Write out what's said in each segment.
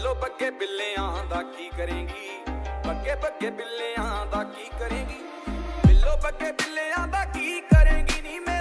ਬਿੱਲੋ ਬੱਗੇ ਬਿੱਲਿਆਂ ਦਾ ਕੀ ਕਰੇਗੀ? ਬੱਗੇ ਬੱਗੇ ਬਿੱਲਿਆਂ ਦਾ ਕੀ ਕਰੇਗੀ? ਬਿੱਲੋ ਬੱਗੇ ਬਿੱਲਿਆਂ ਦਾ ਕੀ ਕਰੇਗੀ ਨੀ ਮੈਂ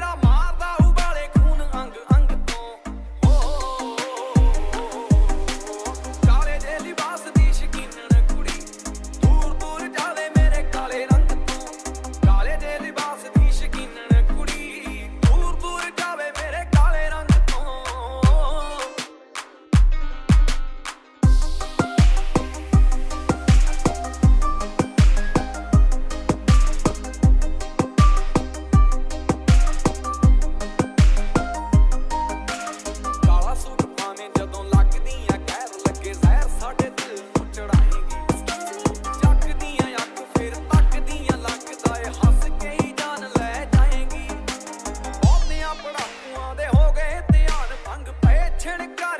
turn it God